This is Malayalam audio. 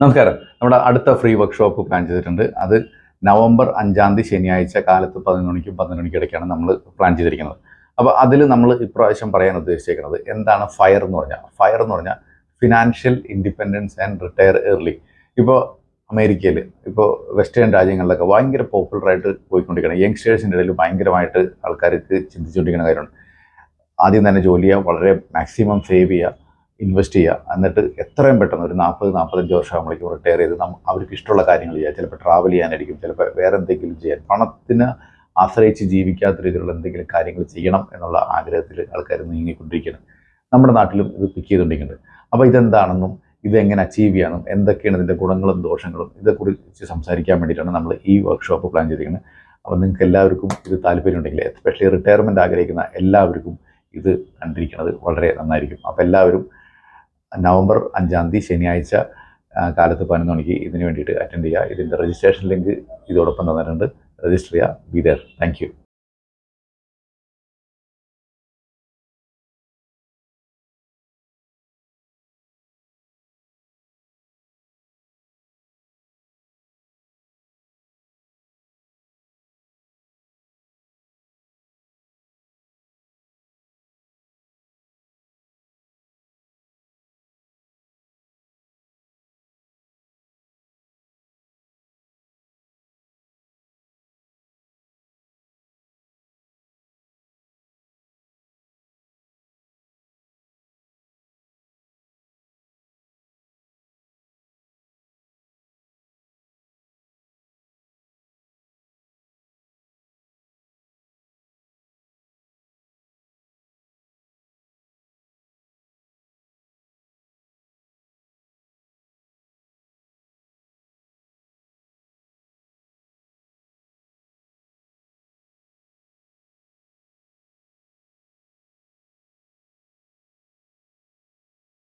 നമസ്കാരം. നമ്മുടെ അടുത്ത ഫ്രീ വർക്ക്ഷോപ്പ് പ്ലാൻ ചെയ്തിട്ടുണ്ട്. അത് നവംബർ അഞ്ചാം തീയതി ശനിയാഴ്ച കാലത്ത് പതിനൊന്ന് മണിക്കും പന്ത്രണ്ട് മണിക്കും ഇടയ്ക്കാണ് നമ്മൾ പ്ലാൻ ചെയ്തിരിക്കുന്നത്. അപ്പോൾ അതിൽ നമ്മൾ ഇപ്രാവശ്യം പറയാൻ ഉദ്ദേശിച്ചിരിക്കുന്നത് എന്താണ് ഫയർ എന്ന് പറഞ്ഞാൽ? ഫയർ എന്ന് പറഞ്ഞാൽ financial independence and retire early. ഇപ്പോൾ അമേരിക്കയിൽ ഇപ്പോൾ വെസ്റ്റേൺ രാജ്യങ്ങളിലൊക്കെ ഭയങ്കര പോപ്പുലറായിട്ട് പോയിക്കൊണ്ടിരിക്കുകയാണ്. യങ്സ്റ്റേഴ്സിന്റെ ഇടയിൽ ഭയങ്കരമായിട്ട് ആൾക്കാർക്ക് ചിന്തിച്ചുകൊണ്ടിരിക്കുന്ന കാര്യമാണ്. ആദ്യം തന്നെ ജോലി ചെയ്യുക വളരെ മാക്സിമം സേവ് ചെയ്യുക. ഇൻവെസ്റ്റ് ചെയ്യുക. എന്നിട്ട് എത്രയും പെട്ടെന്ന് ഒരു നാൽപ്പത് നാൽപ്പത്തഞ്ച് വർഷമാകുമ്പോഴേക്കും റിട്ടയർ ചെയ്ത് നമ്മൾ അവർക്ക് ഇഷ്ടമുള്ള കാര്യങ്ങൾ ചെയ്യുക. ചിലപ്പോൾ ട്രാവൽ ചെയ്യാനായിരിക്കും ചിലപ്പോൾ വേറെ എന്തെങ്കിലും ചെയ്യാൻ. പണത്തിന് ആശ്രയിച്ച് ജീവിക്കാത്ത രീതിയിലുള്ള എന്തെങ്കിലും കാര്യങ്ങൾ ചെയ്യണം എന്നുള്ള ആഗ്രഹത്തിൽ ആൾക്കാർ നീങ്ങിക്കൊണ്ടിരിക്കുകയാണ്. നമ്മുടെ നാട്ടിലും ഇത് പിക്ക് ചെയ്തുകൊണ്ടിരിക്കുന്നുണ്ട്. അപ്പോൾ ഇതെന്താണെന്നും ഇതെങ്ങനെ അച്ചീവ് ചെയ്യണം എന്തൊക്കെയാണ് ഇതിന്റെ ഗുണങ്ങളും ദോഷങ്ങളും ഇതേക്കുറിച്ച് സംസാരിക്കാൻ വേണ്ടിയിട്ടാണ് നമ്മൾ ഈ വർക്ക്ഷോപ്പ് പ്ലാൻ ചെയ്തിരിക്കുന്നത്. അപ്പോൾ നിങ്ങൾക്ക് എല്ലാവർക്കും ഇത് താല്പര്യമുണ്ടെങ്കിൽ എസ്പെഷ്യലി റിട്ടയർമെന്റ് ആഗ്രഹിക്കുന്ന എല്ലാവർക്കും ഇത് കണ്ടിരിക്കുന്നത് വളരെ നന്നായിരിക്കും. അപ്പോൾ എല്ലാവരും നവംബർ അഞ്ചാം തീയതി ശനിയാഴ്ച കാലത്ത് പതിനൊന്ന് മണിക്ക് ഇതിന് വേണ്ടിയിട്ട് അറ്റൻഡ് ചെയ്യുക. ഇതിന്റെ രജിസ്ട്രേഷൻ ലിങ്ക് ഇതോടൊപ്പം തന്നിട്ടുണ്ട്. രജിസ്റ്റർ ചെയ്യുക. Be there thank